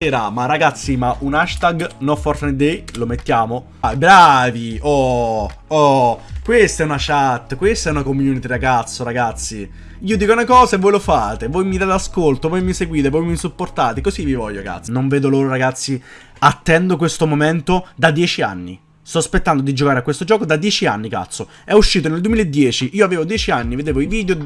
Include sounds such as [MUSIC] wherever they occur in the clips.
Ma ragazzi, ma un hashtag no Fortnite Day lo mettiamo? Ah, bravi! Oh, oh, questa è una chat, questa è una community ragazzo, ragazzi. Io dico una cosa e voi lo fate, voi mi date ascolto, voi mi seguite, voi mi supportate, così vi voglio, ragazzi. Non vedo loro, ragazzi, attendo questo momento da 10 anni. Sto aspettando di giocare a questo gioco da 10 anni, cazzo. È uscito nel 2010, io avevo 10 anni, vedevo i video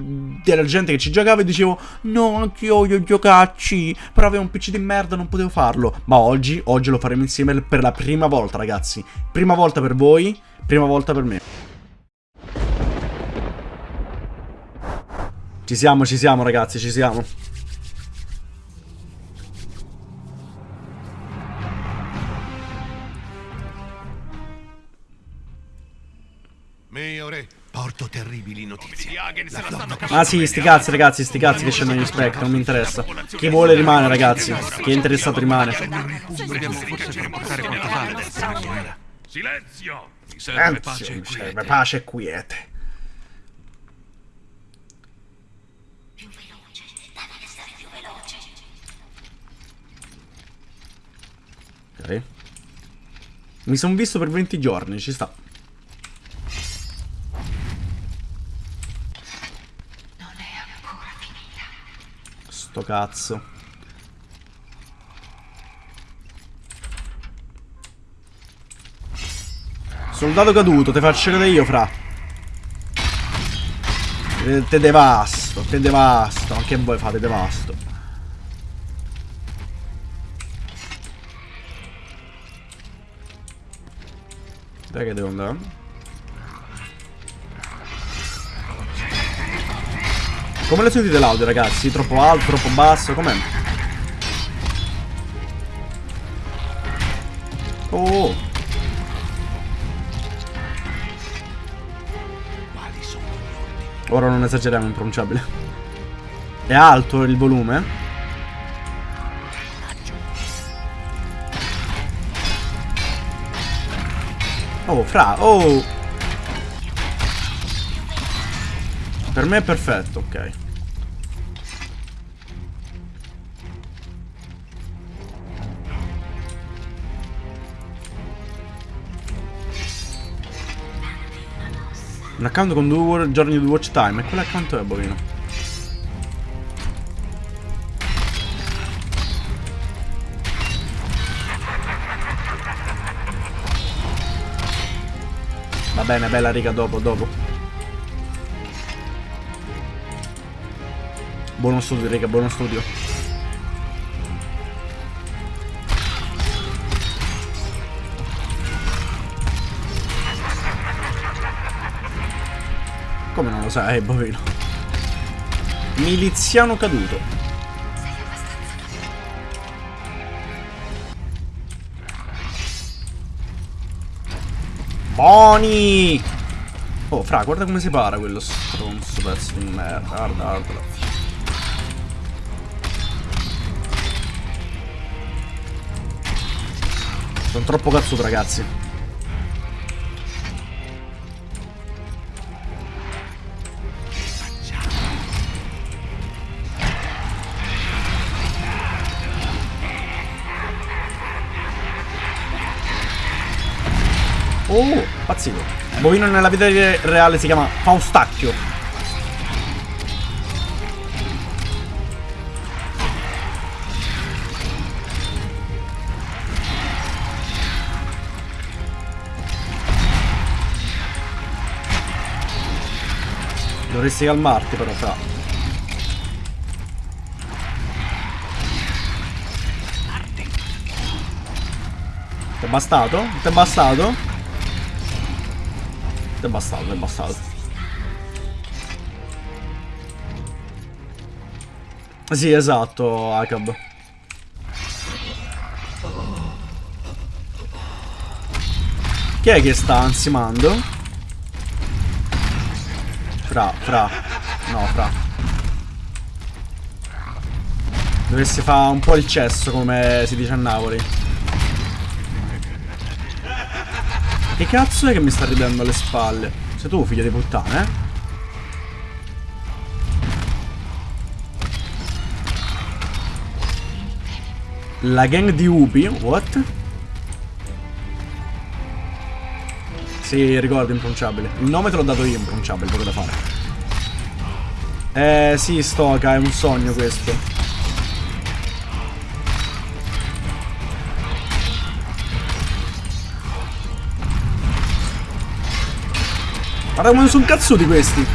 della gente che ci giocava e dicevo No, anch'io voglio giocarci, però avevo un PC di merda, non potevo farlo. Ma oggi, oggi lo faremo insieme per la prima volta, ragazzi. Prima volta per voi, prima volta per me. Ci siamo, ci siamo, ragazzi, ci siamo. Porto terribili notizie. Ah sì, sti cazzi ragazzi, sti cazzi che scendono gli spec, non mi interessa. Chi vuole rimane ragazzi, chi è interessato rimane. Silenzio! Mi serve pace e mi serve quiete. pace e quiete. Ok. Mi sono visto per 20 giorni, ci sta. Non è ancora finita. Sto cazzo. Soldato caduto, te faccio vedere io, fra. Te, te devasto, te devasto. Anche voi fate devasto. Dai che devo andare? Come le sentite l'audio ragazzi? Troppo alto, troppo basso? Com'è? Oh! Ora non esageriamo, impronunciabile. È alto il volume? Oh, fra, oh! Per me è perfetto, ok. Un account con due giorni di watch time. E quell'account è, bovino? Va bene, bella riga, dopo, dopo. Buono studio, riga, buono studio. Sai, bovino? Miliziano caduto. Boni! Oh, fra, guarda come si para quello stronzo pezzo di merda. Guarda, guardalo. Sono troppo cazzuto, ragazzi. Oh, pazzito. Bovino nella vita re- reale si chiama Faustacchio. Dovresti calmarti però, fra. È bastato? Ti è bastato? È bastato, ti è bastato. Sì, esatto, Akab. Chi è che sta ansimando? Fra, fra. No, fra. Dovresti fare un po' il cesso, come si dice a Napoli. Che cazzo è che mi sta ridendo alle spalle? Sei tu, figlio di puttana, eh? La gang di Ubi. What? Sì, ricordo, impronunciabile. Il nome te l'ho dato io, impronunciabile, poco da fare. Eh, sì, Stoka, è un sogno questo. Guarda come sono cazzuti questi.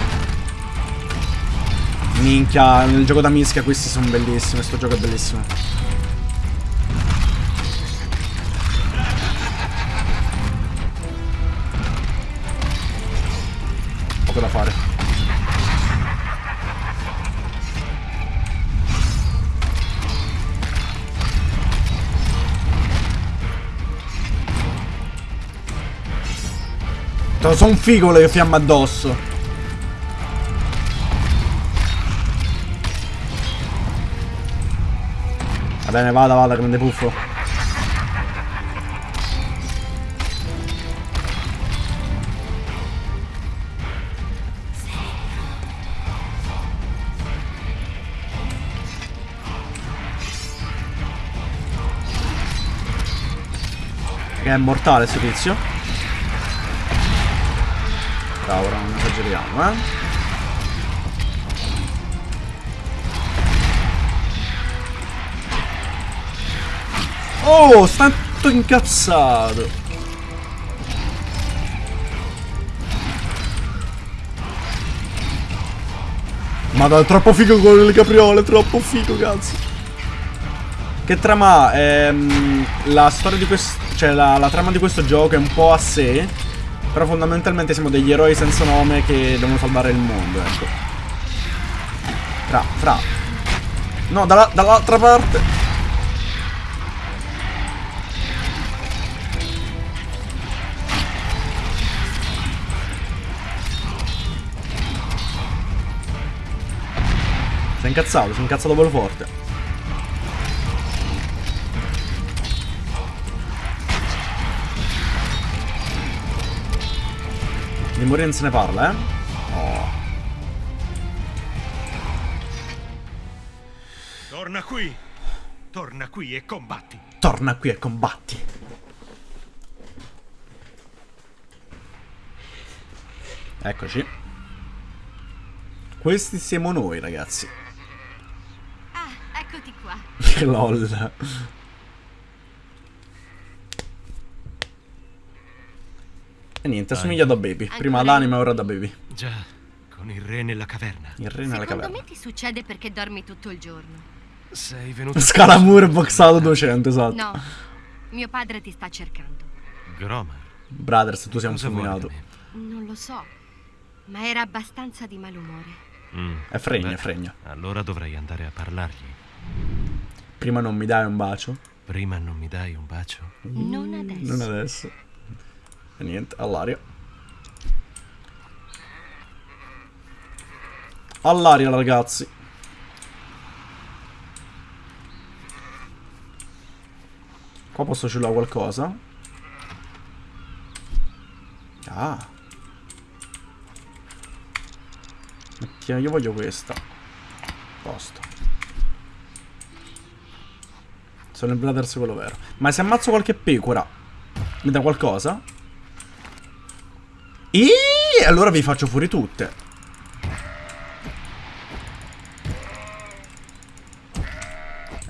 Minchia, nel gioco da mischia questi sono bellissimi, questo gioco è bellissimo. Poco da fare. Sono un figo le fiamme addosso. Va bene, vada, vada, grande puffo. Che è mortale sto tizio. Bravo, ora non esageriamo, eh. Oh, sta tutto incazzato. Madonna, è troppo figo con le capriole, troppo figo, cazzo. Che trama? Ehm, la storia di questo... Cioè, la, la trama di questo gioco è un po' a sé. Però fondamentalmente siamo degli eroi senza nome che devono salvare il mondo, ecco. Fra, fra. No, dalla- dall'altra parte. Si è incazzato, si è incazzato bello forte. Di morire non se ne parla, eh? Oh. Torna qui. Torna qui e combatti. Torna qui e combatti. Eccoci. Questi siamo noi, ragazzi. Ah, eccoti qua. [LAUGHS] Che lol. E niente, assomiglia da baby. Prima l'anima, ora da baby. Già, con il re nella caverna. Il re nella Secondo caverna. me ti succede perché dormi tutto il giorno. Sei venuto [LAUGHS] Scalamur boxato 200, esatto. No, mio padre ti sta cercando. Gromar. Brothers, tu sei un fulminato. Non lo so, ma era abbastanza di malumore. Mm, È fregna, beh, è fregna. Allora dovrei andare a parlargli. Prima non mi dai un bacio. Prima non mi dai un bacio? Non adesso. Non adesso. E niente, all'aria. All'aria, ragazzi. Qua posso ciulare qualcosa. Ah. Mettiamo, io voglio questa. Posto. Sono il Brothers quello vero. Ma se ammazzo qualche pecora, mi dà qualcosa? E allora vi faccio fuori tutte.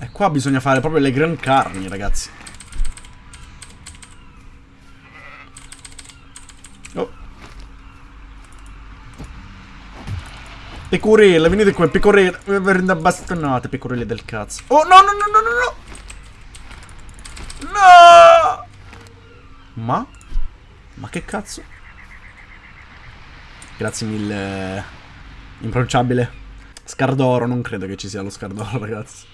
E qua bisogna fare proprio le gran carni, ragazzi. Oh. Pecorelle, venite qua, pecorelle. Mi prende bastonate, pecorelle del cazzo. Oh, no, no, no, no, no, no. No! Ma? Ma che cazzo? Grazie mille. Impronunciabile. Scardoro, non credo che ci sia lo Scardoro, [LAUGHS] ragazzi.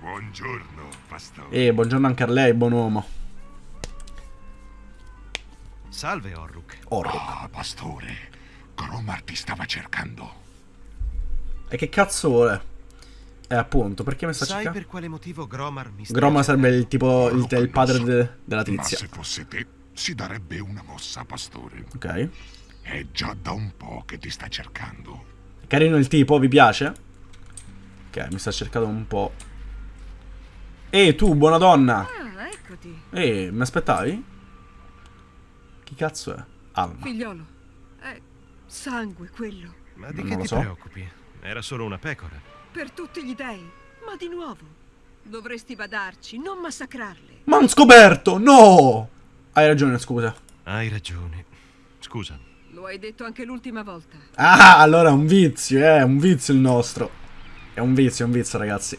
Buongiorno, pastore. E buongiorno anche a lei, buon uomo. Salve, Orruk. Orro. Ah, pastore. Gromar ti stava cercando. E che cazzo vuole? Eh, appunto, perché mi sta Sai cercando? per quale motivo Gromar mi sta Groma sarebbe il tipo, il, il padre conosco. de- della Ma tizia. se fosse te, si darebbe una mossa, pastore. Ok. È già da un po' che ti sta cercando. Carino il tipo, vi piace? Ok, mi sta cercando un po'. Ehi, tu, buona donna. Ah, eccoti. Ehi, mi aspettavi? Chi cazzo è? Alma. Figliolo. È sangue quello. Ma di Non che ti so. preoccupi? Era solo una pecora. Per tutti gli dei. Ma di nuovo. Dovresti badarci, non massacrarle. Ma un scoperto! No! Hai ragione, scusa. Hai ragione. Scusa. Lo hai detto anche l'ultima volta. Ah, allora è un vizio, eh, è un vizio il nostro. È un vizio, è un vizio, ragazzi.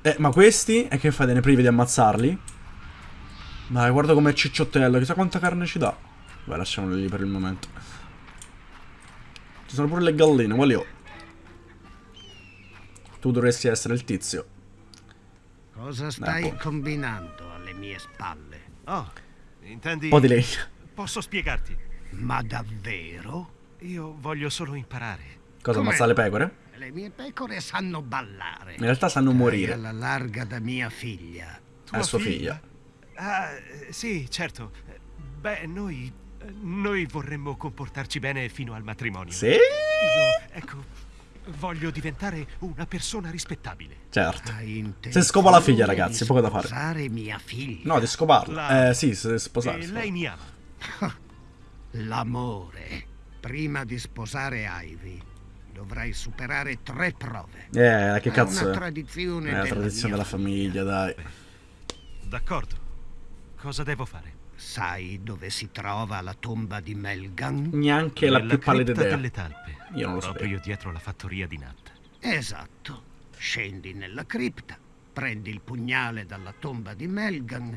Eh, ma questi? E che fate, ne privi di ammazzarli? Dai, guarda com'è cicciottello, chissà quanta carne ci dà. Beh, lasciamolo lì per il momento. Ci sono pure le galline, quali ho? Tu dovresti essere il tizio. Cosa stai boh. combinando alle mie spalle? Oh, intendi... Un po' di legno. Posso spiegarti? Ma davvero? Io voglio solo imparare. Cosa, Com'è? ammazzare le pecore? Le mie pecore sanno ballare. In realtà sanno Dai morire. alla larga da mia figlia. È sua figlia. Ah, eh, sì, certo. Eh, Beh, noi... eh, Noi vorremmo comportarci bene fino al matrimonio. Sì? Io, ecco, voglio diventare una persona rispettabile. Certo. Se scopa la figlia, ragazzi, poco da fare. mia figlia. No, di scoparla. La- Eh, sì, se sposare. e sposare. lei mi ama. [LAUGHS] L'amore. Prima di sposare Ivy, dovrai superare tre prove. Eh, che È cazzo una è? tradizione È la della tradizione mia della famiglia, dai. D'accordo. Cosa devo fare? Sai dove si trova la tomba di Melgan? Neanche la più pallida idea. delle talpe. Io non lo Proprio sapevo. dietro la fattoria di Nat. Esatto. Scendi nella cripta, prendi il pugnale dalla tomba di Melgan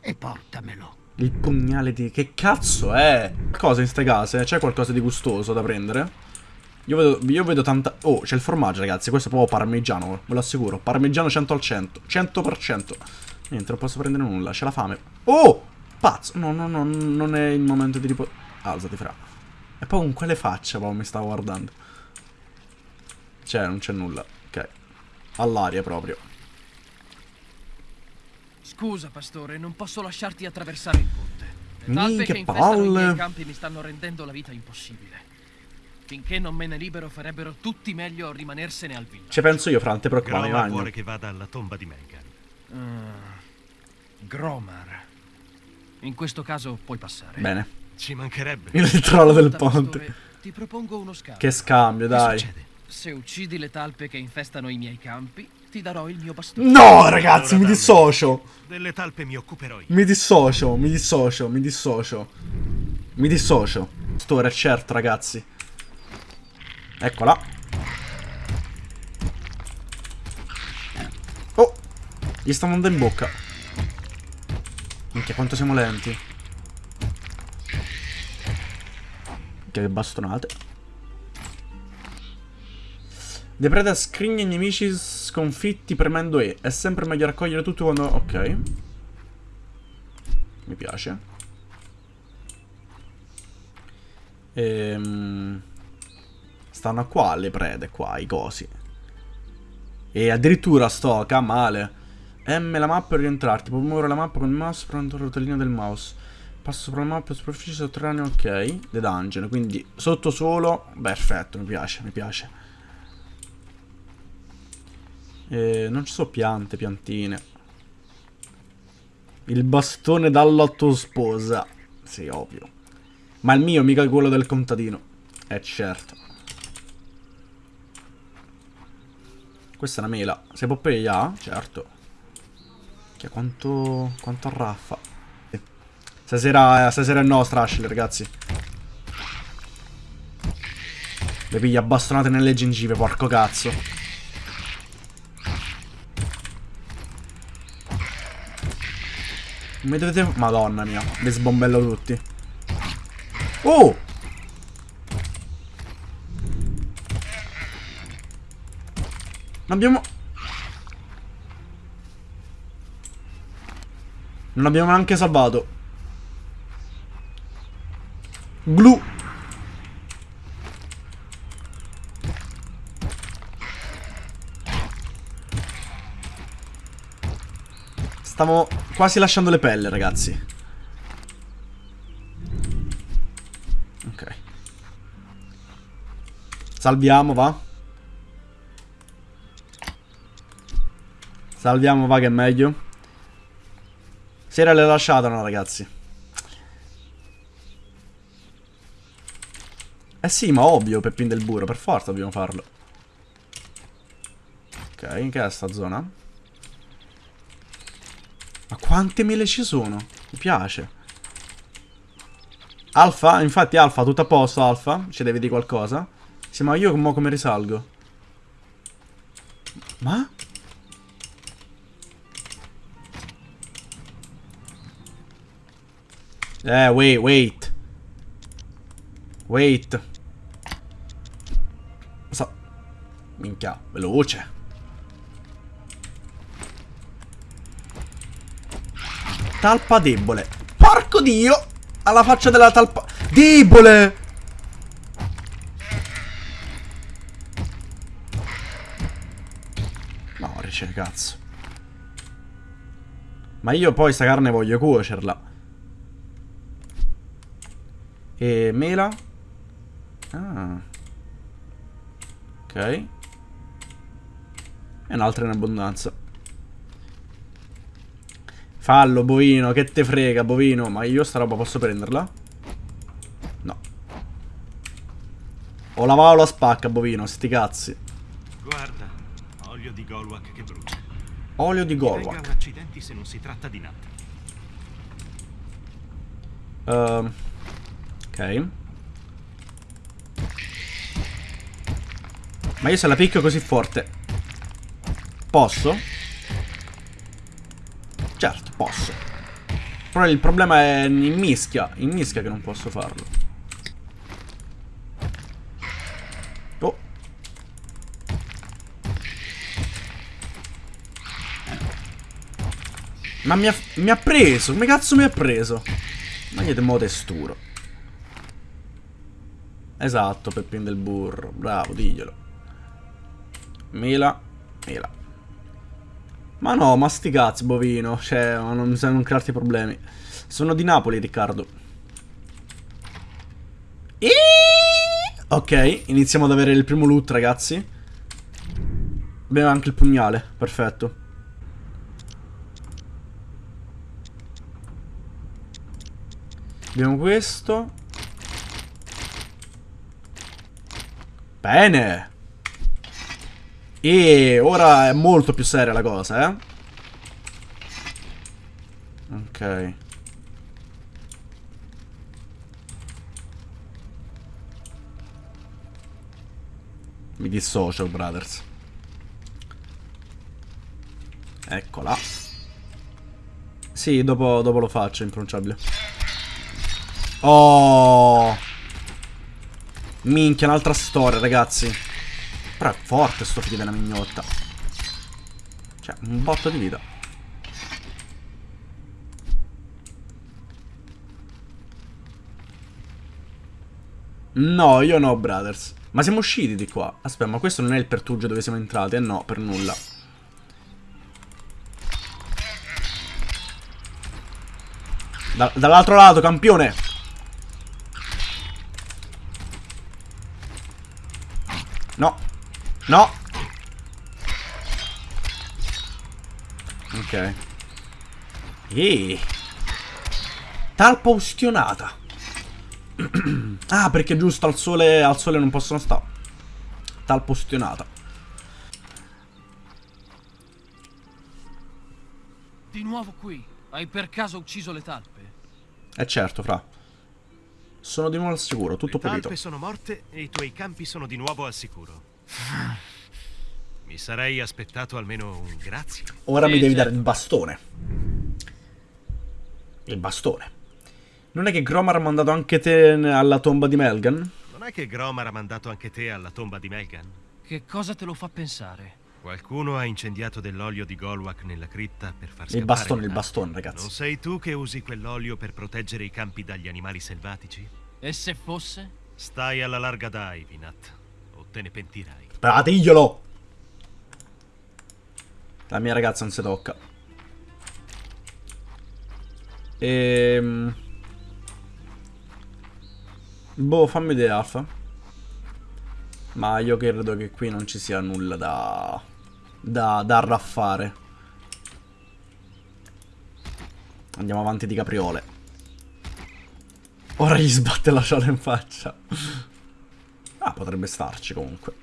e portamelo. Il pugnale di... Che cazzo è? Cosa in ste case? C'è qualcosa di gustoso da prendere? Io vedo, io vedo tanta... Oh, c'è il formaggio, ragazzi. Questo è proprio parmigiano, ve lo assicuro. Parmigiano 100 al 100. 100%. Niente, non posso prendere nulla. C'è la fame. Oh! Pazzo. No, no, no, non è il momento di riposare. Alzati, fra. E poi con quelle facce, proprio mi stavo guardando. C'è, non c'è nulla. Ok. All'aria proprio. Scusa, pastore, non posso lasciarti attraversare il ponte. Le talpe Minchia che infestano i miei campi mi stanno rendendo la vita impossibile. Finché non me ne libero farebbero tutti meglio a rimanersene al villaggio. Ci penso io, fra, non te preoccupare, Groma Magno. vuole che vada alla tomba di Melgan. Gromar. In questo caso puoi passare. Bene. Ci mancherebbe. Il trollo del ponte. pastore, ti propongo uno scambio. Che scambio, Che dai. succede? Se uccidi le talpe che infestano i miei campi, ti darò il mio bastone. No, ragazzi, mi Allora, dissocio. Delle talpe mi occuperò io. Mi dissocio, mi dissocio, mi dissocio. Mi dissocio. Store, certo, ragazzi. Eccola. Oh, gli sta andando in bocca. Minchia, quanto siamo lenti. Che bastonate. Depreda scrigna i nemici sconfitti premendo E. È sempre meglio raccogliere tutto quando... Ok. Mi piace. Ehm... Stanno qua le prede, qua, i cosi. E addirittura stoca, male. M la mappa per rientrarti. Puoi muovere la mappa con il mouse prendendo la rotellina del mouse. Passo sopra la mappa, superficie sotterranea, ok. The dungeon, quindi sotto solo. Perfetto, mi piace, mi piace. Eh, non ci sono piante, piantine. Il bastone dalla tua sposa. Sì, ovvio. Ma il mio, mica quello del contadino. Eh, certo. Questa è una mela. Se Poppeya? Certo. Che quanto... quanto arraffa. Sì. Stasera, stasera è nostra, Ashley, ragazzi. Le piglia bastonate nelle gengive, porco cazzo. Mi dovete... Madonna mia, li sbombello tutti. Oh! Non abbiamo... Non abbiamo neanche salvato. Glu. Stavo quasi lasciando le pelle, ragazzi. Ok. Salviamo, va. Salviamo, va che è meglio. Si era le lasciata, no, ragazzi. Eh sì, ma ovvio, Peppin del burro, per forza dobbiamo farlo. Ok, in che è sta zona? Ma quante mele ci sono? Mi piace. Alfa, infatti Alfa, tutto a posto Alfa? Ci devi dire qualcosa? Sì, ma io mo come risalgo? Ma? Eh, wait, wait. Wait. Minchia, veloce. Talpa debole. Porco dio! Alla faccia della talpa... Debole! Morice, cazzo. Ma io poi sta carne voglio cuocerla. E mela? Ah. Ok. E un'altra in abbondanza. Fallo, bovino, che te frega, bovino. Ma io sta roba posso prenderla? No. Ho lavato la spacca, bovino, sti cazzi. Guarda, olio di Golwak che brucia. Olio di Golwak. accidenti se non si tratta di natta. Ehm, ok. Ma io se la picchio così forte. Posso? Posso. Però il problema è in mischia. In mischia che non posso farlo. Oh. Ma mi ha, mi ha preso. Come cazzo mi ha preso? Ma niente mo testuro. Esatto, Peppin del burro. Bravo, diglielo. Mela, mela. Ma no, ma sti cazzi, bovino. Cioè, non, non crearti problemi. Sono di Napoli, Riccardo. Eeeh! Ok, iniziamo ad avere il primo loot, ragazzi. Abbiamo anche il pugnale, perfetto. Abbiamo questo. Bene. E ora è molto più seria la cosa, eh. Ok. Mi dissocio, brothers. Eccola. Sì, dopo, dopo lo faccio, impronunciabile. Oh! Minchia, un'altra storia, ragazzi. Però è forte sto figlio della mignotta. Cioè, un botto di vita. No, io no, brothers. Ma siamo usciti di qua. Aspetta, ma questo non è il pertugio dove siamo entrati? Eh no, per nulla. Da- dall'altro lato, campione. No. No. Ok. Eeeh. Talpa ustionata. [CLEARS THROAT] ah, perché giusto al sole, al sole non possono stare. Talpa ustionata. Di nuovo qui. Hai per caso ucciso le talpe? Eh certo, fra. Sono di nuovo al sicuro, tutto Le talpe pulito. sono morte e i tuoi campi sono di nuovo al sicuro. Mi sarei aspettato almeno un grazie. Ora Sì, mi devi certo. dare il bastone. Il bastone. Non è che Gromar ha mandato anche te alla tomba di Melgan? Non è che Gromar ha mandato anche te alla tomba di Melgan? Che cosa te lo fa pensare? Qualcuno ha incendiato dell'olio di Golwak nella cripta per far scappare Il bastone, il bastone, Non ragazzi. sei tu che usi quell'olio per proteggere i campi dagli animali selvatici? E se fosse? Stai alla larga dai, Vinat, o te ne pentirai. Pratiglielo! La mia ragazza non si tocca. Ehm... Boh, fammi vedere Alfa. Ma io credo che qui non ci sia nulla da... Da, da raffare. Andiamo avanti di capriole. Ora gli sbatte la ciola in faccia. Potrebbe starci comunque.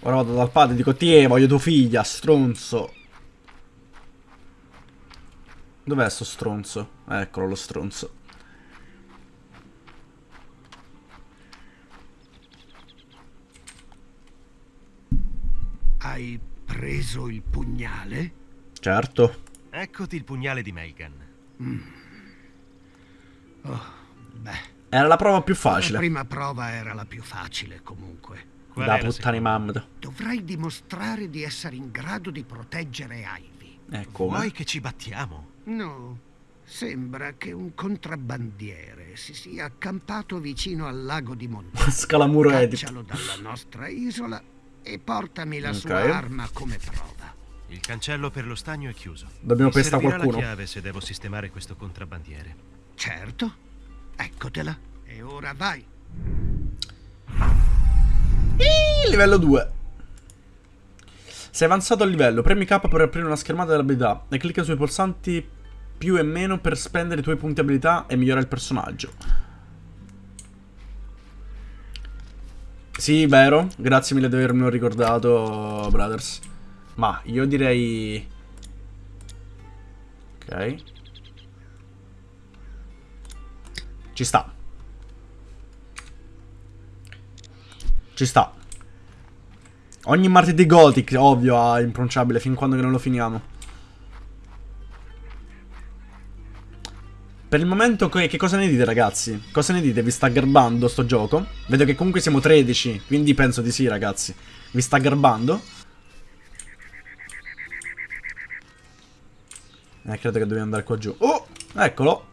Ora vado dal padre e dico Tie, voglio tua figlia, stronzo. Dov'è sto stronzo? Eccolo lo stronzo. Hai preso il pugnale? Certo. Eccoti il pugnale di Melgan. Beh, Era la prova più la facile. prima prova era la più facile comunque. Qual Da la seconda? mamma. Dovrai dimostrare di essere in grado di proteggere Ivy. Eh, Vuoi che ci battiamo? No, sembra che un contrabbandiere si sia accampato vicino al lago di Montano. [LAUGHS] Scalamuro edit. Caccialo dalla nostra isola e portami la Ok. sua arma come prova. Il cancello per lo stagno è chiuso. Dobbiamo pestare servirà qualcuno. la chiave se devo sistemare questo contrabbandiere. Certo, eccotela. E ora vai. Ih, livello 2. Sei avanzato al livello, premi K per aprire una schermata dell'abilità e clicca sui pulsanti più e meno per spendere i tuoi punti abilità e migliorare il personaggio. Sì, vero. Grazie mille di avermelo ricordato, brothers. Ma io direi... Ok. Ci sta. Ci sta. Ogni martedì Gothic, ovvio, a impronunciabile, fin quando non lo finiamo. Per il momento, che cosa ne dite, ragazzi? Cosa ne dite? Vi sta garbando sto gioco? Vedo che comunque siamo 13, quindi penso di sì, ragazzi. Vi sta garbando? Eh, credo che dobbiamo andare qua giù. Oh, eccolo.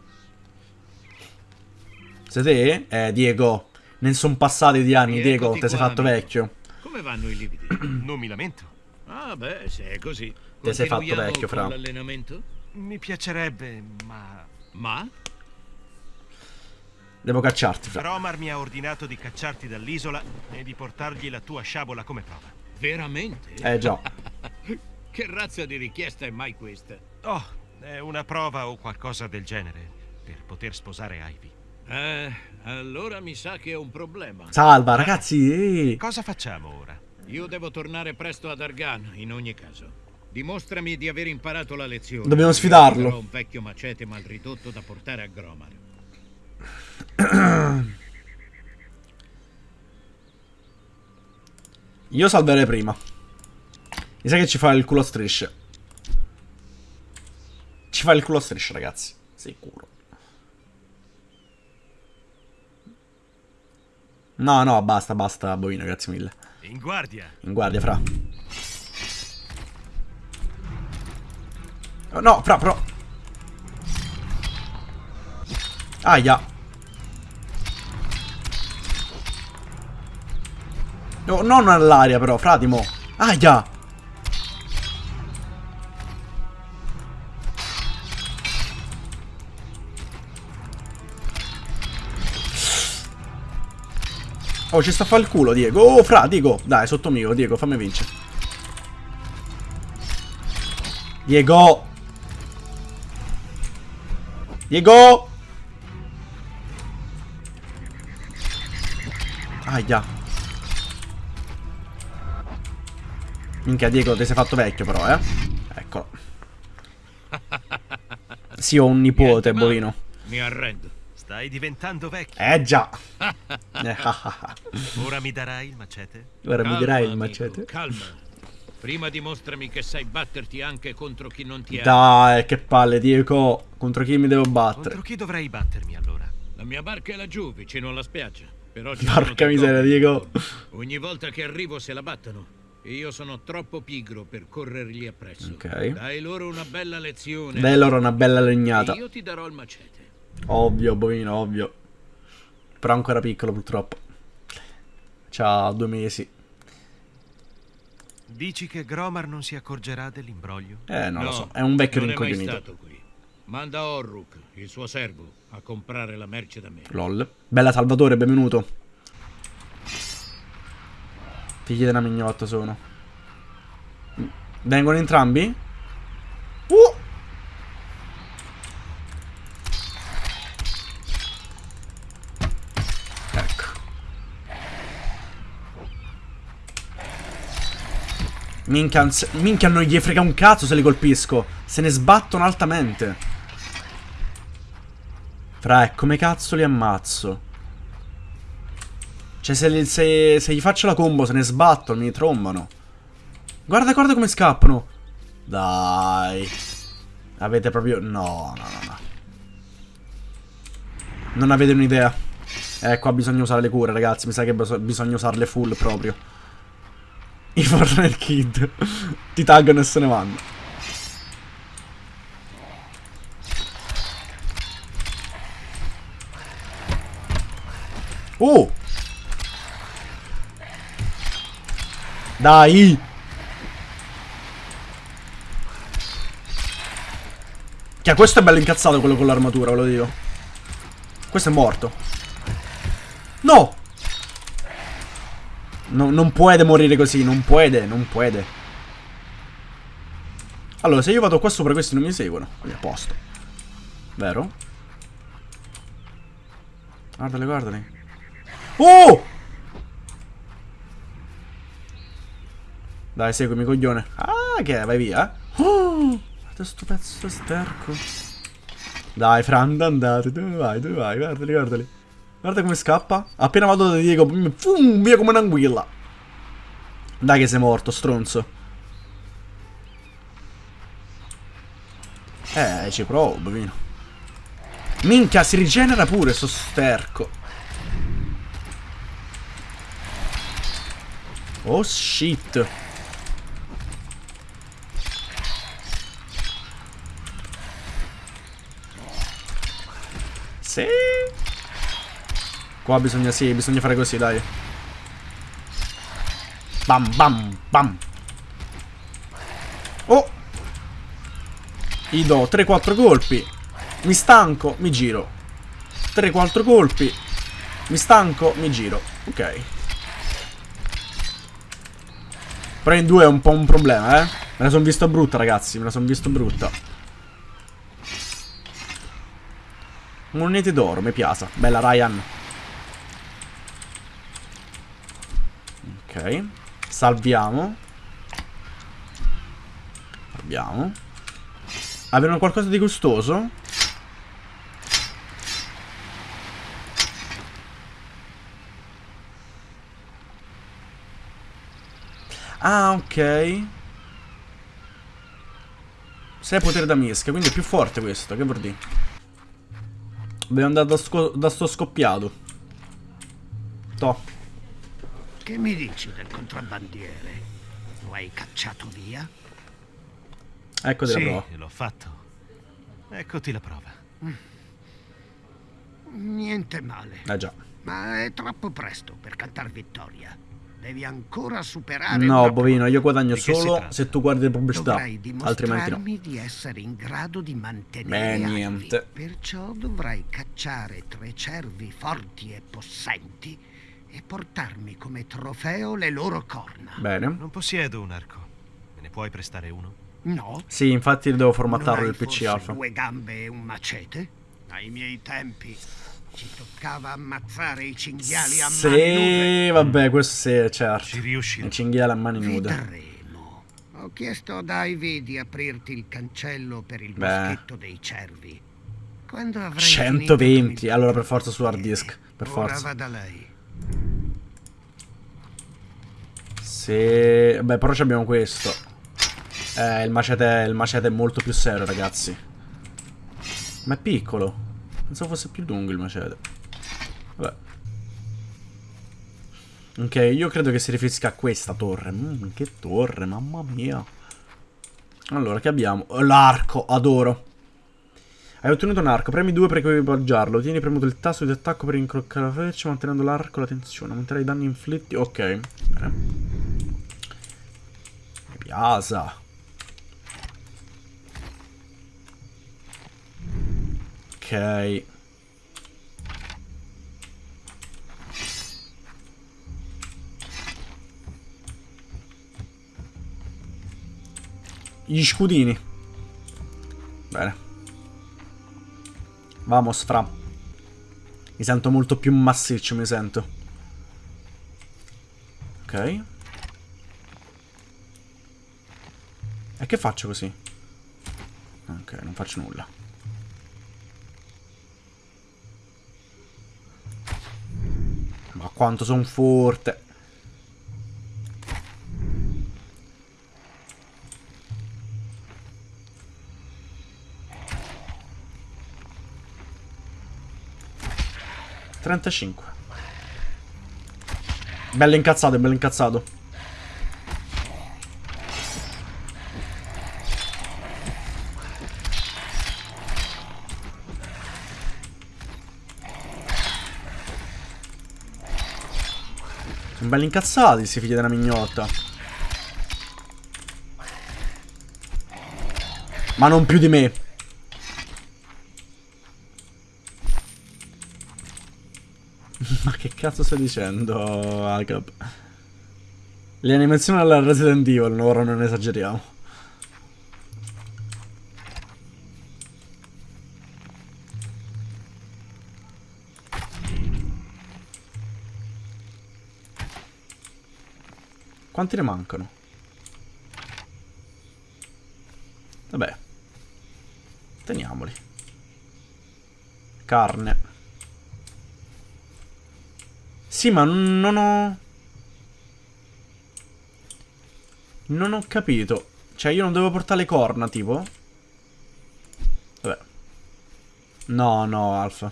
Sei te? Eh, Diego. Ne sono passati di anni, Diego. Ti sei fatto amico. vecchio. Come vanno i lividi? [CLEARS THROAT] Non mi lamento. ah, beh, se è così. Te sei fatto vecchio, Fra. l'allenamento? Mi piacerebbe, ma... Ma? Devo cacciarti, fra. Romar mi ha ordinato di cacciarti dall'isola e di portargli la tua sciabola come prova. Veramente? Eh già. [LAUGHS] Che razza di richiesta è mai questa? Oh, è una prova o qualcosa del genere per poter sposare Ivy. Eh, allora mi sa che è un problema. Salva, ragazzi. eh. Cosa facciamo ora? Io devo tornare presto ad Argan, in ogni caso. Dimostrami di aver imparato la lezione. Dobbiamo sfidarlo. darò un vecchio macete mal ridotto da portare a Gromar. Io salverei prima. Mi sa che ci fa il culo a strisce. Ci fa il culo a strisce, ragazzi. Sicuro. No, no, basta, basta, Bovino, grazie mille. In guardia! In guardia, fra. Oh, no, fra, però. Aia. No, non all'aria, però, fratimo. Aia. Oh, ci sta a fa il culo, Diego. Oh, fra, Diego. Dai, sotto mio, Diego, fammi vincere. Diego. Diego. Aia. Minchia, Diego, ti sei fatto vecchio però, eh. Eccolo. [LAUGHS] Sì, ho un nipote, bovino. Mi arrendo. Stai diventando vecchio. Eh già. [LAUGHS] Ora mi darai il macete? Ora mi Calma, dirai il amico, macete. Calma. Prima dimostrami che sai batterti anche contro chi non ti ha. Dai, che palle, Diego. Contro chi mi devo battere? Contro chi dovrei battermi allora? La mia barca è laggiù, vicino alla spiaggia. Però ci Porca miseria. Diego. Ogni volta che arrivo se la battono. E io sono troppo pigro per corrergli appresso. Ok. Dai loro una bella lezione. Dai loro una bella E legnata. io ti darò il macete. Ovvio, bovino, ovvio. Però ancora piccolo, purtroppo. C'ha due mesi. Dici che Gromar non si accorgerà dell'imbroglio? Eh, non lo No, so. È un vecchio non è mai rincoglionito. stato qui. Manda Orruk, il suo servo, a comprare la merce da me. LOL. Bella Salvatore, benvenuto. Figli della mignotta sono. Vengono entrambi? Uh! Minchia, minchia, non gli frega un cazzo se li colpisco. Se ne sbattono altamente. Fra, come cazzo li ammazzo? Cioè, se, se- se gli faccio la combo, se ne sbattono, mi trombano. Guarda, guarda come scappano. Dai. Avete proprio... No, no, no, no. Non avete un'idea. Eh, qua bisogna usare le cure, ragazzi. Mi sa che bisogna usarle full proprio. I Fortnite Kid. Ti taggano e se ne vanno. Oh! Dai! Che questo è bello incazzato quello con l'armatura, ve lo dico. Questo è morto. No! No, non puede morire così, non puede, non puede. Allora, se io vado qua sopra questi non mi seguono. Quindi a posto. Vero? Guardali, guardali. Oh! Dai, seguimi, coglione. Ah, che è? Vai via. Oh! Guarda sto pezzo sterco. Dai, Fran, andate. Dove vai? Dove vai? Guardali, guardali. Guarda come scappa. Appena vado da Diego, fum, via come un'anguilla. Dai che sei morto, stronzo. Eh, ci provo, bambino. Minchia, si rigenera pure sto sterco. Oh shit. Qua bisogna, sì, bisogna fare così, dai. Bam, bam, bam. Oh. Gli do 3-4 colpi. Mi stanco, mi giro. 3-4 colpi. Mi stanco, mi giro. Ok. Però in due è un po' un problema, eh. Me la sono visto brutta, ragazzi. Me la sono visto brutta. Monete d'oro, mi piace. Bella Ryan. Ok. Salviamo. Salviamo. Avevano qualcosa di gustoso? Ah, ok. 6 potere da mischia, quindi è più forte questo, che vuol dire? Dobbiamo andare da, da sto scoppiato. To. Che mi dici del contrabbandiere? Lo hai cacciato via? Eccoti Sì, la prova. l'ho fatto. Eccoti la prova. Niente male. Eh già. Ma è troppo presto per cantar vittoria. Devi ancora superare No, bovino, io guadagno solo se tu guardi le pubblicità. Altrimenti no. di essere in grado di mantenere Beh, niente. Perciò dovrai cacciare tre cervi forti e possenti e portarmi come trofeo le loro corna. Bene. Non possiedo un arco. Me ne puoi prestare uno? No? Sì, infatti devo formattarlo hai il PC alfa. due gambe e un macete? Ai miei tempi ci toccava ammazzare i cinghiali a mani nude. Sì, vabbè, questo sì, certo. Ci riuscirò. Il cinghiale a mani nude. Vedremo. Ho chiesto ad Ivy di aprirti il cancello per il Beh. moschetto dei cervi. Quando avrai 120, finito con il allora per forza su hard disk, per Ora forza. vada lei. Sì, beh, però abbiamo questo. Eh, il macete, il macete è molto più serio, ragazzi. Ma è piccolo. Pensavo fosse più lungo il macete. Vabbè. Ok, io credo che si riferisca a questa torre. Mm, che torre, mamma mia. Allora, che abbiamo? L'arco, adoro. Hai ottenuto un arco, premi 2 per equipaggiarlo. Tieni premuto il tasto di attacco per incroccare la freccia, mantenendo l'arco la tensione. Aumenterai i danni inflitti. Ok, bene. Mi. Ok. Gli scudini. Bene. Vamos, fra. Mi sento molto più massiccio, mi sento. Ok. E che faccio così? Ok, non faccio nulla. Ma quanto sono forte. Trentacinque. Bello incazzato, bello incazzato. Sono belli incazzati questi figli della mignotta. Ma non più di me. Ma che cazzo stai dicendo, Agab? Le animazioni alla Resident Evil, ora non esageriamo. Quanti ne mancano? Vabbè. Teniamoli. Carne. Sì, ma non ho... Non ho capito. Cioè, io non devo portare le corna, tipo? Vabbè. No, no, Alfa.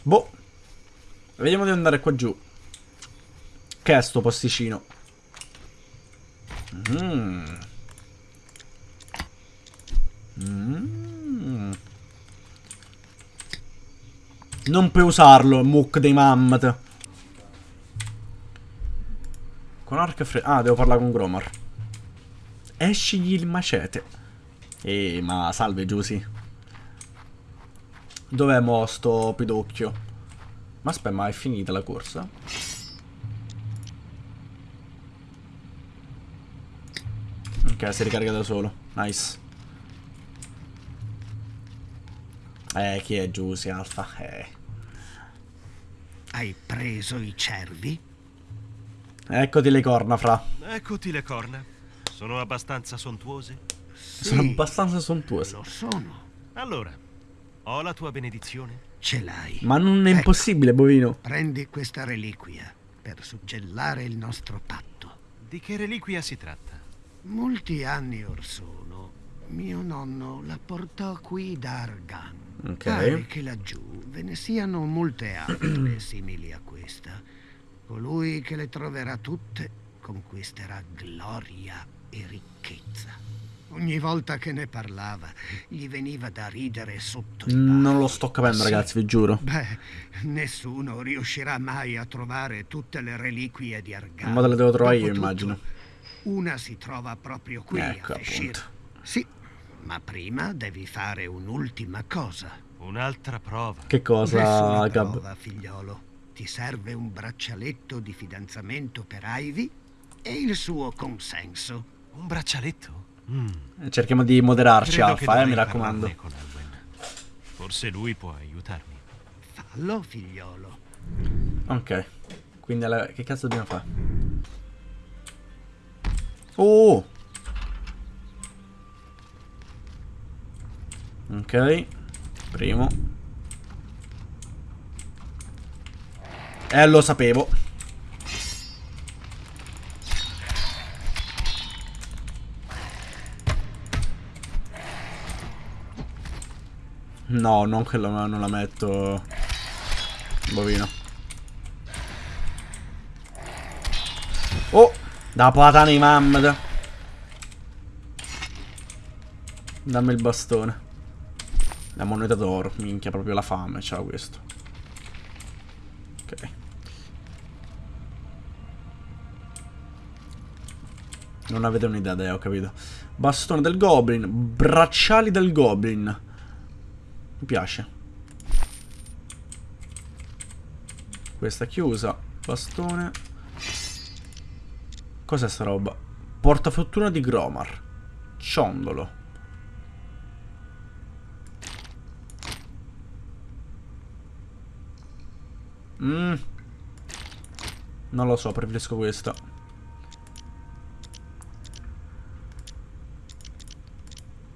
Boh. Vediamo di andare qua giù. Che è sto posticino? Mmm. Non puoi usarlo, muc dei mammat. Con arco e fre... Ah, devo parlare con Gromar. Escigli il macete. Ehi, ma salve Giusy. Dov'è mo sto pidocchio? Ma aspetta, ma è finita la corsa? Ok, si ricarica da solo. Nice. Eh, chi è Giusy Alfa? Eh. Hai preso i cervi? Eccoti le corna, fra. Eccoti le corna. Sono abbastanza sontuose? Sono abbastanza sontuose. Lo sono. Allora, ho la tua benedizione? Ce l'hai. Ma non è Ecco. impossibile, bovino. Prendi questa reliquia per suggellare il nostro patto. Di che reliquia si tratta? Molti anni or sono, mio nonno la portò qui da Argan. Ok. Pare che laggiù ve ne siano molte altre [CLEARS THROAT] simili a questa. Colui che le troverà tutte conquisterà gloria e ricchezza. Ogni volta che ne parlava, gli veniva da ridere sotto i Non lo sto capendo, Sì. ragazzi, vi giuro. Beh, nessuno riuscirà mai a trovare tutte le reliquie di Argan. Ma te le devo trovare io, Dopotutto, immagino. Una si trova proprio qui Ecco, a Feshir. Sì, ma prima devi fare un'ultima cosa. Un'altra prova. Che cosa, Nessuna Gab? prova, figliolo. Ti serve un braccialetto di fidanzamento per Ivy e il suo consenso. Un braccialetto? Mm. Cerchiamo di moderarci, Credo Alfa, eh, mi raccomando. Forse lui può aiutarmi. Fallo, figliolo. Ok. Quindi alla- che cazzo dobbiamo fare? Oh! Ok. Primo. Eh, lo sapevo. No, non che la, non la metto. Bovino. Oh! Da patana i mammat. Dammi il bastone. La moneta d'oro. Minchia, proprio la fame. Ciao questo. Ok. Non avete un'idea, dai, ho capito. Bastone del goblin. Bracciali del goblin. Mi piace. Questa chiusa. Bastone. Cos'è sta roba? Portafortuna di Gromar. Ciondolo. Mm. Non lo so, preferisco questa.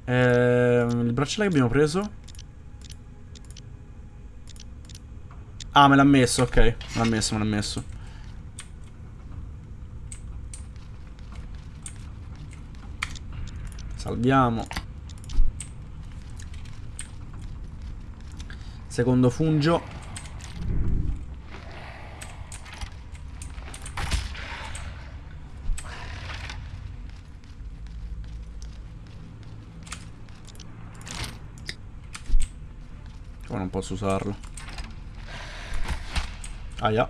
Ehm, il bracciale che abbiamo preso? Ah, me l'ha messo, ok. Me l'ha messo, me l'ha messo. Salviamo. Secondo fungio. Posso usarlo. Aia.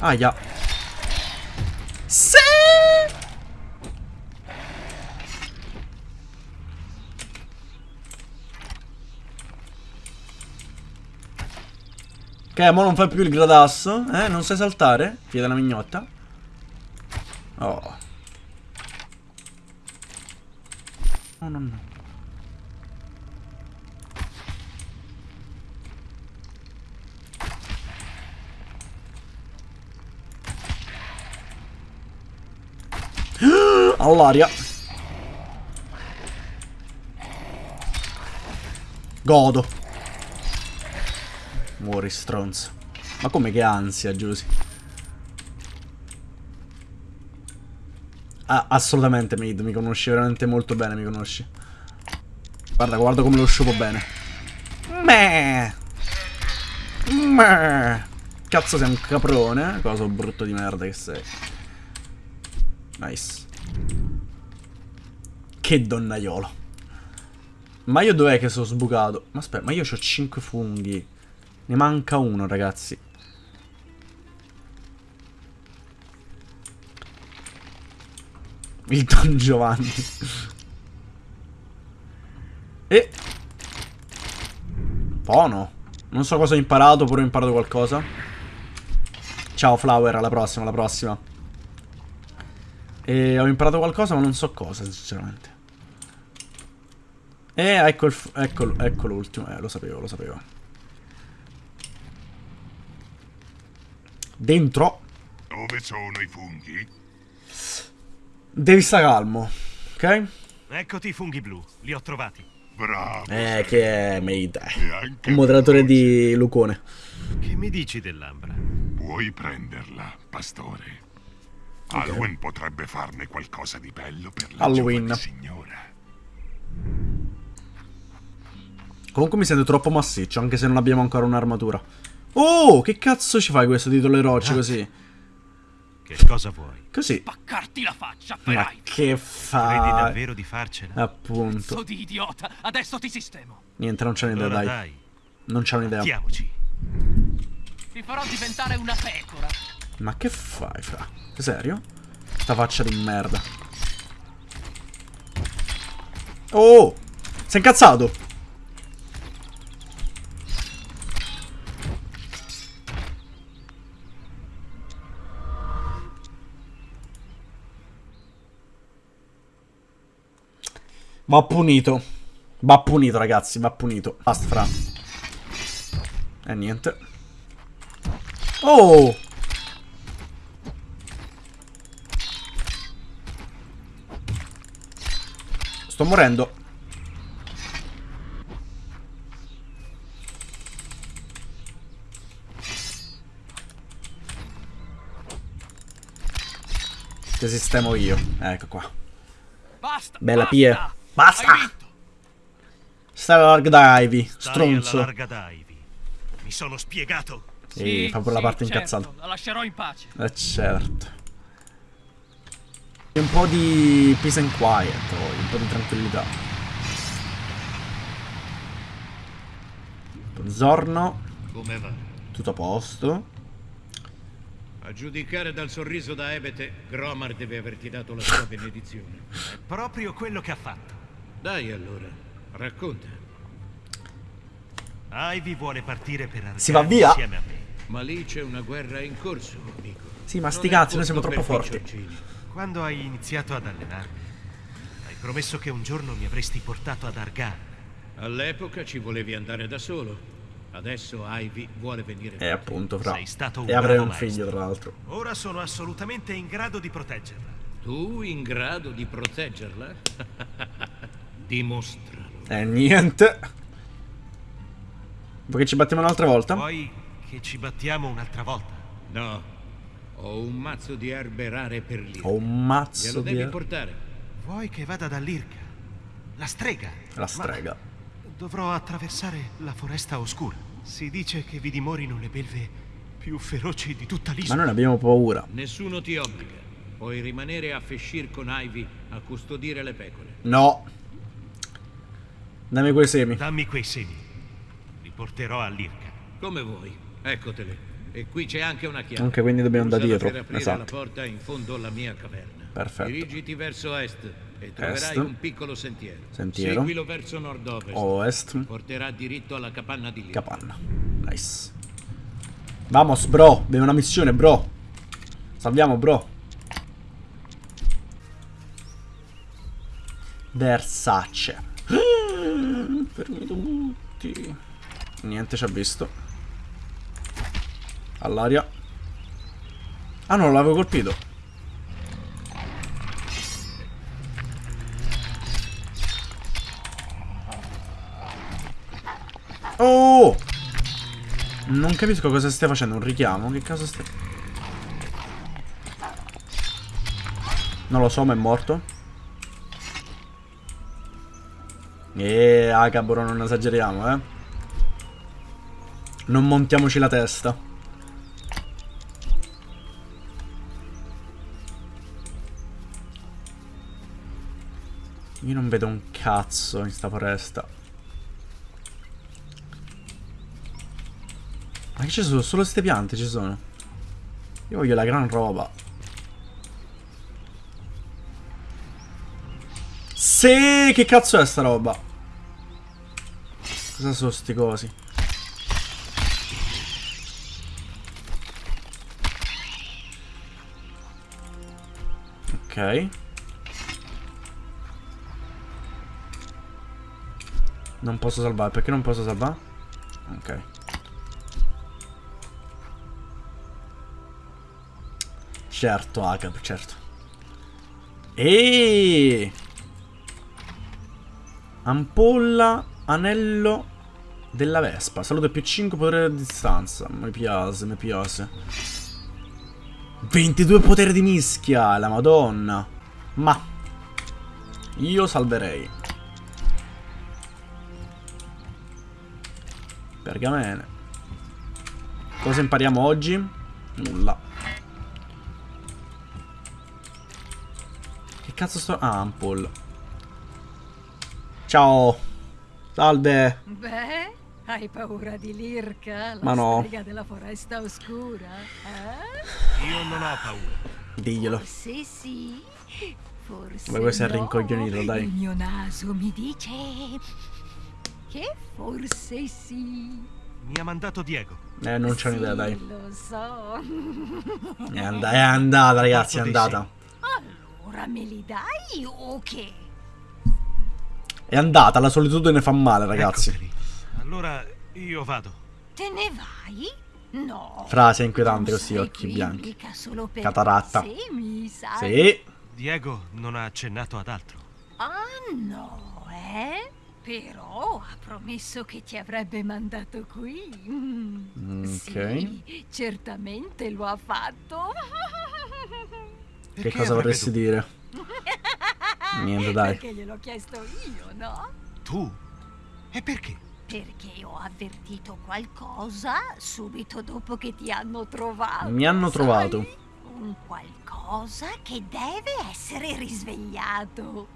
Aia. Sì! Che, mo non fai più il gradasso? Eh? Non sai saltare? Figlia della mignotta? Oh. No, no, no. [GASPS] All'aria. Godo. Muori stronzo. Ma come che ansia, Giusy? Ah, assolutamente, Mid, mi conosci veramente molto bene, mi conosci. Guarda, guarda come lo sciupo bene. Meh. Meh. Cazzo sei un caprone, eh? Cosa brutto di merda che sei. Nice. Che donnaiolo. Ma io dov'è che sono sbucato? Ma aspetta, ma io ho 5 funghi. Ne manca uno, ragazzi. Il Don Giovanni. e... Buono. Non so cosa ho imparato, però ho imparato qualcosa. Ciao Flower, alla prossima, alla prossima. E ho imparato qualcosa, ma non so cosa, sinceramente. E ecco il... Ecco, ecco l'ultimo. Eh, lo sapevo, lo sapevo. Dentro. Dove sono i funghi? Devi stare calmo. Ok? Eccoti i funghi blu, li ho trovati. Bravo. Eh, che è Made. E anche Un moderatore di Lucone. Che mi dici dell'ambra? Puoi prenderla, pastore. Alwyn potrebbe farne qualcosa di bello per la Halloween. giovane signora. Comunque mi sento troppo massiccio, anche se non abbiamo ancora un'armatura. Oh, che cazzo ci fai questo titolo eroico così? Che cosa vuoi? Così. Spaccarti la faccia, Ma che Credi fai? davvero di farcela? Appunto. Pezzo di idiota. Adesso ti sistemo. Niente, non c'è un'idea, Allora dai. dai, Non c'è un'idea. mettiamoci. Ti farò diventare una pecora. Ma che fai, fra? Serio? Sta faccia di merda. Oh! Sei incazzato? Va punito. Va punito, ragazzi, va punito. Basta, fra. E niente. Oh! Sto morendo. Ti sistemo io. Ecco qua. Basta. Bella. Pie. Basta! Stai alla larga da Ivy. Stronzo. larga da Ivy. Mi sono spiegato. Sì, fa pure la parte certo, incazzata. La lascerò in pace. Eh certo. Un po' di peace and quiet, poi, un po' di tranquillità. Buongiorno, Come va? tutto a posto. A giudicare dal sorriso da Ebete, Gromar deve averti dato la sua benedizione. [LAUGHS] È proprio quello che ha fatto. Dai allora, racconta. Ivy vuole partire per Argano Si va via? insieme a me. Ma lì c'è una guerra in corso, amico. Sì, ma sti cazzi, noi siamo troppo forti. Quando hai iniziato ad allenarmi, hai promesso che un giorno mi avresti portato ad Argano. All'epoca ci volevi andare da solo. Adesso Ivy vuole venire E con te. appunto, fra. Sei stato un E avrei un figlio, maestro. tra l'altro. Ora sono assolutamente in grado di proteggerla. Tu in grado di proteggerla? [LAUGHS] Dimostralo. E niente. Vuoi che ci battiamo un'altra volta? Vuoi che ci battiamo un'altra volta? No, ho un mazzo di erbe rare per lì. Ho un mazzo Glielo di... devi portare. Vuoi che vada dall'Irka? La strega. La strega. Ma dovrò attraversare la foresta oscura. Si dice che vi dimorino le belve più feroci di tutta Ma l'isola. noi ne abbiamo paura. Nessuno ti obbliga. Puoi rimanere a Feshir con Ivy a custodire le pecore. No. Dammi quei semi. Dammi quei semi. Li porterò all'Irka. Come vuoi. Eccotele. E qui c'è anche una chiave. Ok, quindi dobbiamo da Usala dietro. Per Esatto. la porta in fondo alla mia caverna. Perfetto. Dirigiti verso est e troverai Est. un piccolo sentiero. Sentiero. Seguilo verso nord-ovest. Ovest. Porterà diritto alla capanna di lì. Capanna. Nice. Vamos, bro. Abbiamo una missione, bro. Salviamo, bro. Versace. Fermi tutti. Niente ci ha visto. All'aria. Ah no, l'avevo colpito. Oh! Non capisco cosa stia facendo, un richiamo? Che cosa stia... Non lo so, ma è morto. E Agaboro, non esageriamo, eh. Non montiamoci la testa. Io non vedo un cazzo in sta foresta. Ma che ci sono? Solo queste piante ci sono. Io voglio la gran roba. Sì, che cazzo è sta roba? Cosa sono sti cosi? Ok. Non posso salvare, perché non posso salvare? Ok. Certo, Agab, certo. E Ampolla, anello della Vespa. Salute più 5 potere a distanza. Mi piace, mi piace. 22 potere di mischia, la madonna. Ma io salverei. Pergamene. Cosa impariamo oggi? Nulla. Che cazzo sto... Ah, Ampoll. Ciao. Salve. Beh, hai paura di Lirka, la Ma no. della foresta oscura? Eh? Io non ho paura. Diglielo. Forse sì, forse Come questo è no. rincoglionito, dai. Il mio naso mi dice che forse sì. Mi ha mandato Diego. Eh, non c'ho Sì, un'idea, dai. lo so. È, and- è andata, ragazzi, è andata. Allora me li dai o che? È andata, la solitudine fa male, ragazzi. Eccoteli. Allora io vado. Te ne vai? No. Frase inquietante così, occhi bianchi. mica solo per Cataratta. Sì. Diego non ha accennato ad altro. Ah no, eh? Però ha promesso che ti avrebbe mandato qui. Mm, Ok. Sì, certamente lo ha fatto. Che Perché cosa avrebbe vorresti dire? [LAUGHS] Niente, dai. Perché gliel'ho chiesto io, no? Tu? E perché? Perché ho avvertito qualcosa subito dopo che ti hanno trovato. Mi hanno sai? trovato. Un qualcosa che deve essere risvegliato.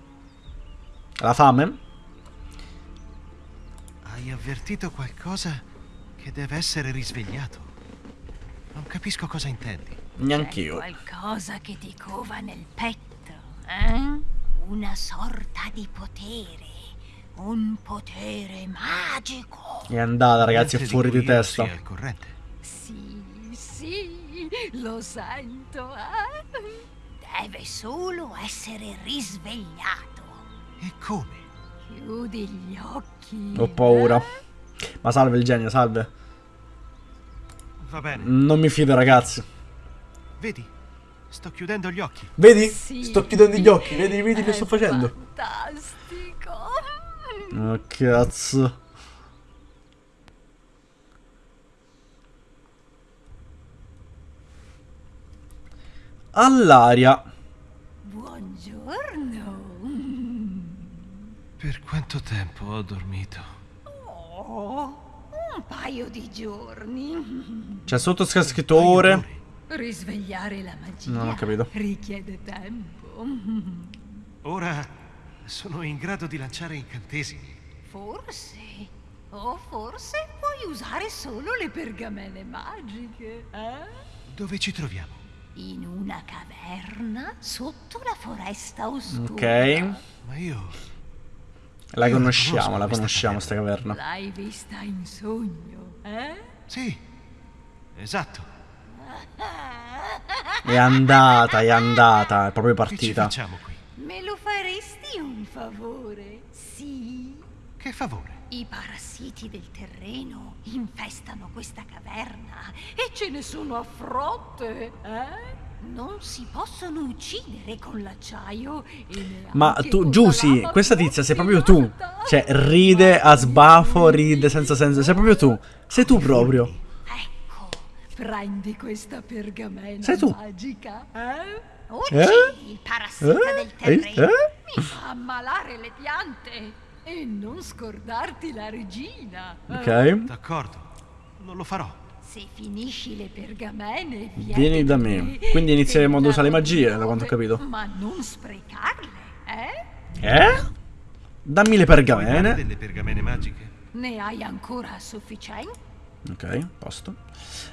La fame? Hai avvertito qualcosa che deve essere risvegliato. Non capisco cosa intendi. Neanch'io. Qualcosa che ti cova nel petto, eh? Una sorta di potere. Un potere magico. È andata, ragazzi, è fuori di io testa. Sì, sì, lo sento, eh? Deve solo essere risvegliato. E come? Chiudi gli occhi. Ho paura. eh? Ma salve il genio, salve. Va bene. Non mi fido, ragazzi. Vedi? Sto chiudendo gli occhi. Vedi? Sì. Sto chiudendo gli occhi, vedi, vedi che sto facendo? Fantastico. Oh, cazzo. All'aria. Buongiorno. Per quanto tempo ho dormito? Oh, un paio di giorni. C'è sotto scritto ore. Risvegliare la magia Non ho capito. richiede tempo. Ora sono in grado di lanciare incantesimi. Forse, o forse puoi usare solo le pergamene magiche, eh? Dove ci troviamo? In una caverna sotto la foresta oscura. Ok. Ma io... La Io conosciamo, la questa conosciamo sta caverna. L'hai vista in sogno, eh? Sì, esatto. [LAUGHS] È andata, è andata, è proprio Che ci partita. facciamo qui? Favore? Sì. Che favore? I parassiti del terreno infestano questa caverna e ce ne sono a frotte, eh? Non si possono uccidere con l'acciaio e Ma tu, la lama questa tizia sei proprio tu. Cioè, ride a sbafo, ride senza senso. Sei proprio tu. Sei tu proprio. Ecco, prendi questa pergamena Sei tu. magica, eh? Eh? Uccidi il parassita Eh? del Hai terreno. visto? Mi fa ammalare le piante. E non scordarti la regina. eh? Ok. D'accordo, non lo farò. Se finisci le pergamene, vieni, Vieni da me. Quindi inizieremo ad usare le magie, da quanto ho capito. Ma non sprecarle, eh? Eh? Dammi le pergamene. delle pergamene magiche? Ne hai ancora a sufficienza? Ok, posto.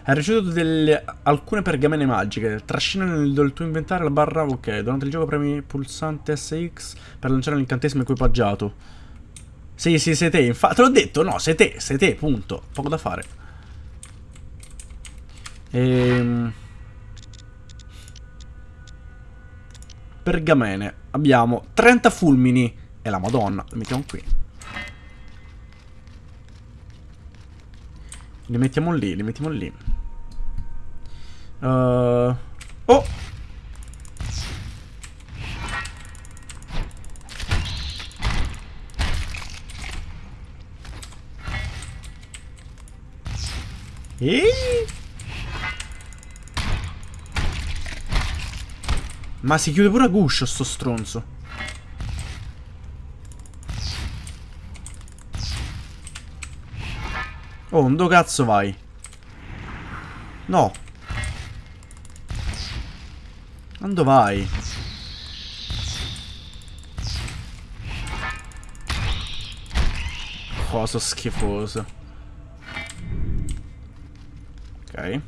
Hai ricevuto delle, alcune pergamene magiche. Trascina nel tuo inventario la barra. Ok, durante il gioco premi pulsante SX per lanciare l'incantesimo equipaggiato. Sì, sì, sei te. Infatti, te l'ho detto. No, sei te, sei te, punto. Poco da fare. Ehm. Pergamene. Abbiamo 30 fulmini. E la madonna. Li mettiamo qui. Li mettiamo lì, li mettiamo lì. Uh, oh! Ehi! Ma si chiude pure a guscio sto stronzo. Oh, dove cazzo vai? No. Quando vai? Cosa schifoso. Ok.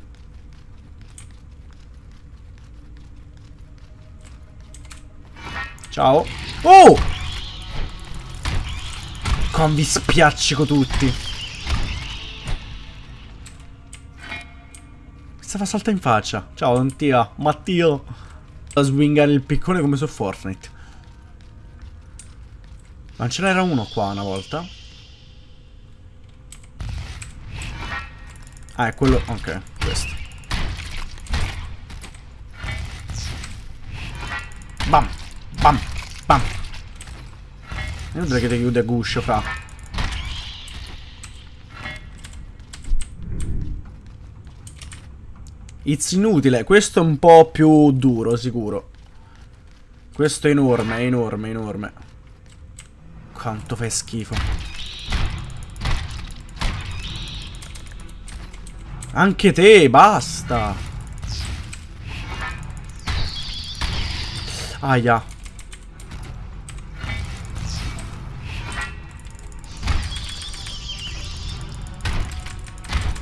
Ciao. Oh! Come vi spiaccico tutti. Stava salta in faccia. Ciao, Mattia. Mattio. A swingare il piccone come su Fortnite. Ma ce n'era uno qua una volta. Ah, è quello... Ok, questo. Bam. Bam. Bam. Inutile che ti chiude a guscio, fra. It's inutile. Questo è un po' più duro, sicuro. Questo è enorme, è enorme, enorme. Quanto fai schifo. Anche te, basta. Aia.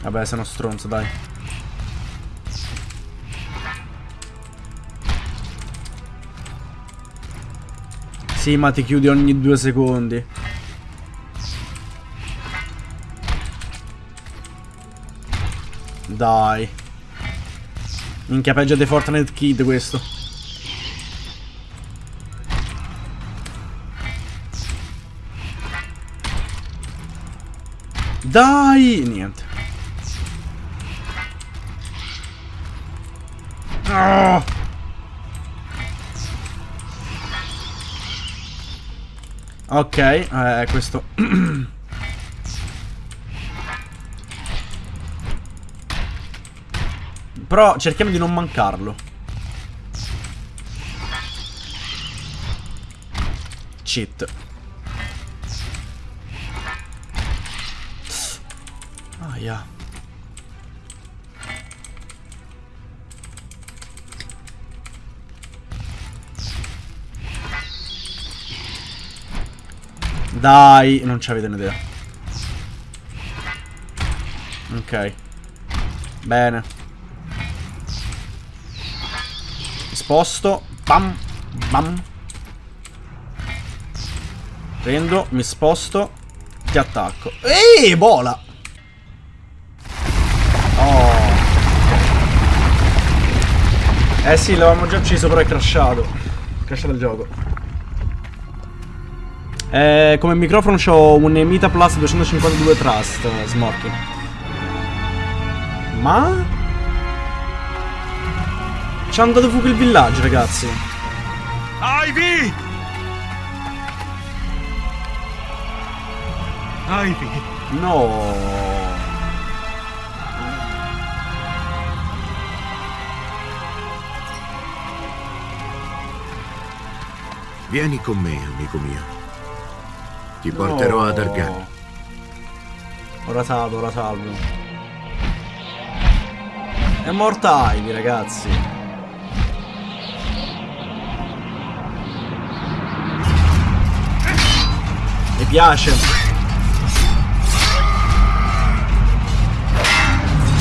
Vabbè, sei uno stronzo, dai. Sì, ma ti chiudi ogni due secondi. Dai. Minchia, peggio dei Fortnite Kid questo. Dai! Niente. Ah! Ok, eh, questo... [CLEARS THROAT] Però cerchiamo di non mancarlo. Cheat. Aia. Dai, non ci avete un'idea. Ok. Bene. Sposto. Bam. Bam. Prendo, mi sposto. Ti attacco. Ehi, bola! Oh. Eh sì, l'avevamo già ucciso, però è crashato. Crashato il gioco. Eh, come microfono ho un Emita Plus 252 Trust, Smorky. Ma? Ci hanno dato fuoco il villaggio, ragazzi. Ivy! Ivy! No. Vieni con me, amico mio. Ti porterò No. ad Argan. Ora salvo, ora salvo. È morta Ivy, ragazzi. Mi piace.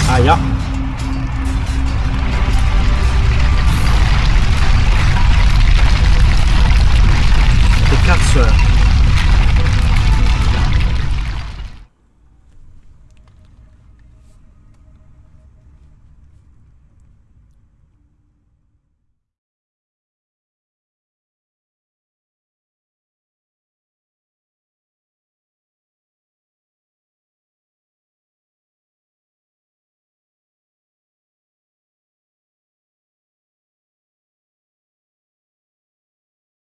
Aia. Che cazzo è?